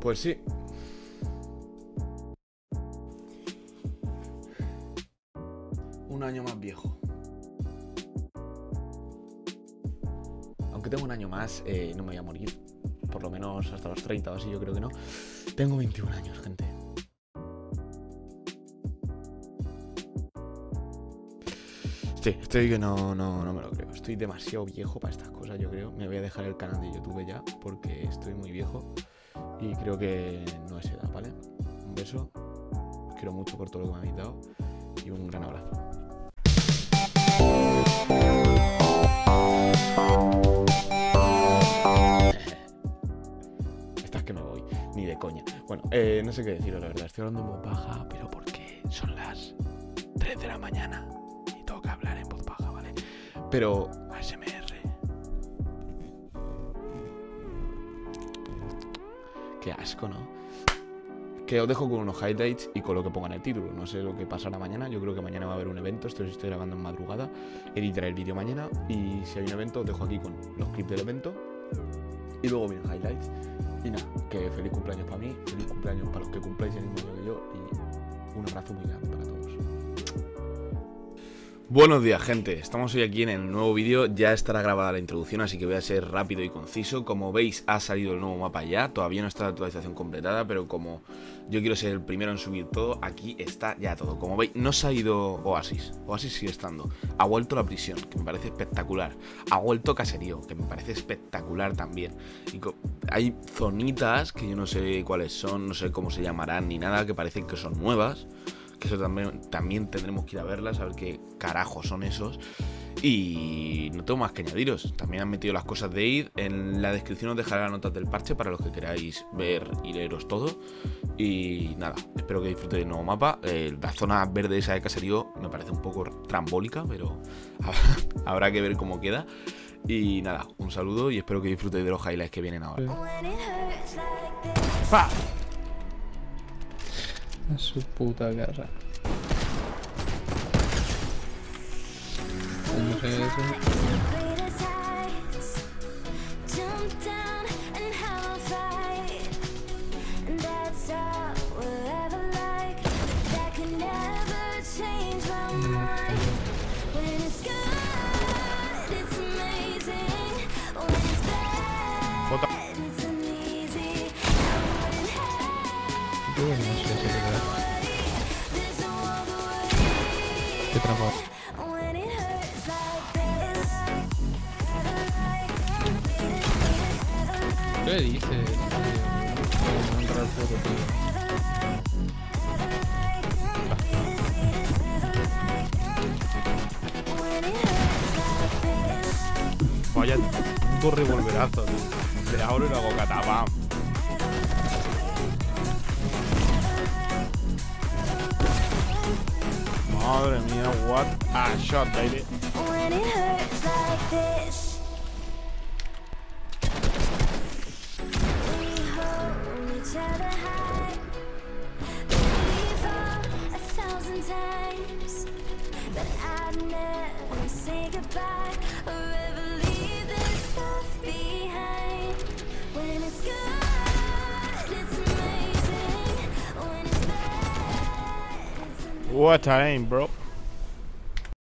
Pues sí. Un año más viejo. Aunque tengo un año más, eh, no me voy a morir. Por lo menos hasta los 30 o así, yo creo que no. Tengo 21 años, gente. Sí, estoy que no, no, no me lo creo. Estoy demasiado viejo para estas cosas, yo creo. Me voy a dejar el canal de YouTube ya, porque estoy muy viejo. Y creo que no es edad, ¿vale? Un beso. Os quiero mucho por todo lo que me habéis dado. Y un gran abrazo. Esta es que me voy, ni de coña. Bueno, eh, no sé qué deciros, la verdad. Estoy hablando en voz baja, pero porque son las 3 de la mañana y que hablar en voz baja, ¿vale? Pero Asco, ¿no? Que os dejo con unos highlights y con lo que ponga en el título. No sé lo que pasará mañana. Yo creo que mañana va a haber un evento. Esto estoy grabando en madrugada. Editaré el vídeo mañana. Y si hay un evento, os dejo aquí con los clips del evento. Y luego vienen highlights. Y nada, que feliz cumpleaños para mí. Feliz cumpleaños para los que cumpláis el mismo día que yo. Y un abrazo muy grande para todos. Buenos días gente, estamos hoy aquí en el nuevo vídeo, ya estará grabada la introducción así que voy a ser rápido y conciso. Como veis ha salido el nuevo mapa ya, todavía no está la actualización completada Pero como yo quiero ser el primero en subir todo, aquí está ya todo. Como veis no se ha ido Oasis, Oasis sigue estando. Ha vuelto la prisión, que me parece espectacular. Ha vuelto Caserío, que me parece espectacular también. Y Hay zonitas que yo no sé cuáles son, no sé cómo se llamarán ni nada Que parecen que son nuevas que eso también, también tendremos que ir a verlas, a ver qué carajos son esos. Y no tengo más que añadiros. También han metido las cosas de id. En la descripción os dejaré las notas del parche para los que queráis ver y leeros todo. Y nada, espero que disfrutéis del nuevo mapa. Eh, la zona verde esa de caserío me parece un poco trambólica, pero habrá que ver cómo queda. Y nada, un saludo y espero que disfrutéis de los highlights que vienen ahora. A su puta cara. ¿Cómo se eso? Bota. Yo no sé si es verdad. Qué trampa. ¿Qué dices? tío? No entrar tío. Vaya puto revolverazo, tío. Le abro y lo hago Madre mía, what a shot, baby. What a aim, bro.